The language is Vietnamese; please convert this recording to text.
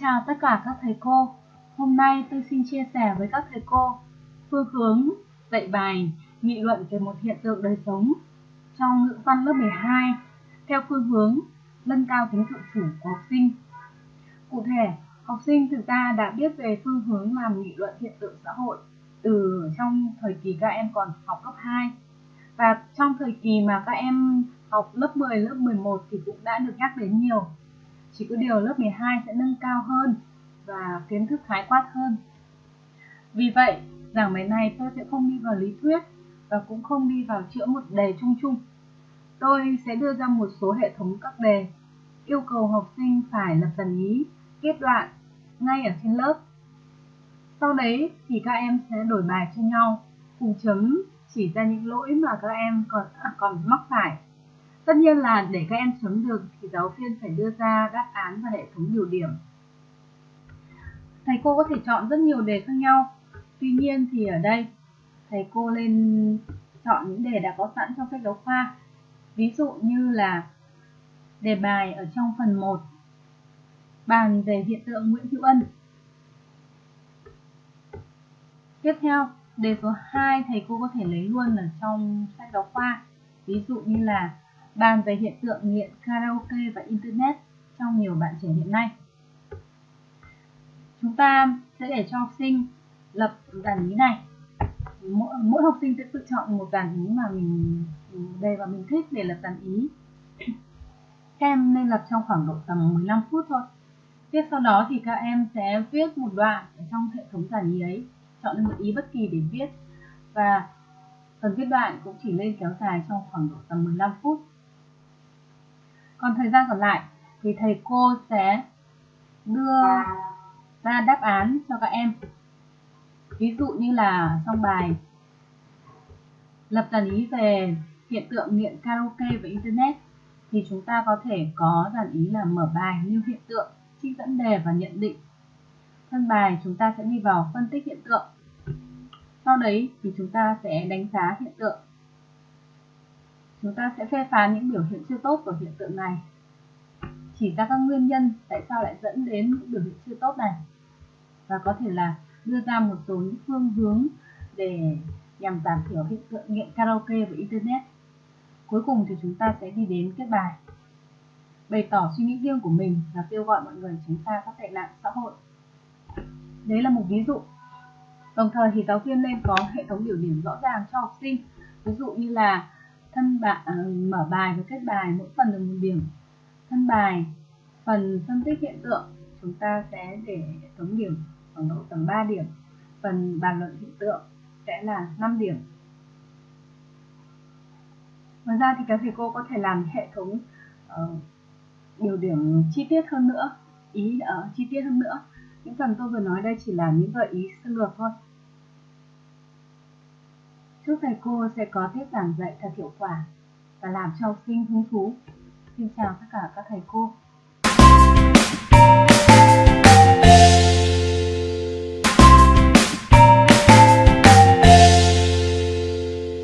chào tất cả các thầy cô. Hôm nay tôi xin chia sẻ với các thầy cô phương hướng dạy bài nghị luận về một hiện tượng đời sống trong ngữ văn lớp 12 theo phương hướng nâng cao tính tự chủ của học sinh. Cụ thể, học sinh thực ra đã biết về phương hướng làm nghị luận hiện tượng xã hội từ trong thời kỳ các em còn học cấp 2 và trong thời kỳ mà các em học lớp 10, lớp 11 thì cũng đã được nhắc đến nhiều chỉ có điều lớp 12 sẽ nâng cao hơn và kiến thức khái quát hơn. Vì vậy, giảng bài này tôi sẽ không đi vào lý thuyết và cũng không đi vào chữa một đề chung chung. Tôi sẽ đưa ra một số hệ thống các đề, yêu cầu học sinh phải lập dần ý, kết đoạn ngay ở trên lớp. Sau đấy thì các em sẽ đổi bài cho nhau, cùng chấm chỉ ra những lỗi mà các em còn à, còn mắc phải Tất nhiên là để các em chấm được thì giáo viên phải đưa ra đáp án và hệ thống điều điểm. Thầy cô có thể chọn rất nhiều đề khác nhau. Tuy nhiên thì ở đây thầy cô lên chọn những đề đã có sẵn trong sách giáo khoa. Ví dụ như là đề bài ở trong phần 1 bàn về hiện tượng Nguyễn Hữu Ân. Tiếp theo, đề số 2 thầy cô có thể lấy luôn ở trong sách giáo khoa. Ví dụ như là bàn về hiện tượng nghiện karaoke và internet trong nhiều bạn trẻ hiện nay. Chúng ta sẽ để cho học sinh lập dàn ý này. Mỗi, mỗi học sinh sẽ tự chọn một dàn ý mà mình đề và mình thích để lập dàn ý. Các em nên lập trong khoảng độ tầm 15 phút thôi. Tiếp sau đó thì các em sẽ viết một đoạn ở trong hệ thống dàn ý ấy, chọn một ý bất kỳ để viết và phần viết đoạn cũng chỉ lên kéo dài trong khoảng độ tầm 15 phút. Còn thời gian còn lại thì thầy cô sẽ đưa ra đáp án cho các em. Ví dụ như là trong bài lập dàn ý về hiện tượng nghiện karaoke và internet thì chúng ta có thể có dàn ý là mở bài nêu hiện tượng, trích dẫn đề và nhận định. Thân bài chúng ta sẽ đi vào phân tích hiện tượng. Sau đấy thì chúng ta sẽ đánh giá hiện tượng chúng ta sẽ phê phán những biểu hiện chưa tốt của hiện tượng này. Chỉ ra các nguyên nhân tại sao lại dẫn đến những biểu hiện chưa tốt này. Và có thể là đưa ra một số những phương hướng để nhằm giảm thiểu hiện tượng nghiện karaoke và internet. Cuối cùng thì chúng ta sẽ đi đến kết bài. Bày tỏ suy nghĩ riêng của mình và kêu gọi mọi người tránh xa các tệ nạn xã hội. Đấy là một ví dụ. Đồng thời thì giáo viên nên có hệ thống biểu điểm rõ ràng cho học sinh. Ví dụ như là thân bài mở bài và kết bài mỗi phần được một điểm. Thân bài phần phân tích hiện tượng chúng ta sẽ để thống điểm khoảng độ tầm 3 điểm. Phần bàn luận hiện tượng sẽ là 5 điểm. Ngoài ra thì các thầy cô có thể làm hệ thống uh, điều điểm chi tiết hơn nữa ý ở uh, chi tiết hơn nữa. Những phần tôi vừa nói đây chỉ là những gợi ý sơ lược thôi. Chúc thầy cô sẽ có tiết giảng dạy thật hiệu quả và làm cho học sinh hứng thú. Xin chào tất cả các thầy cô.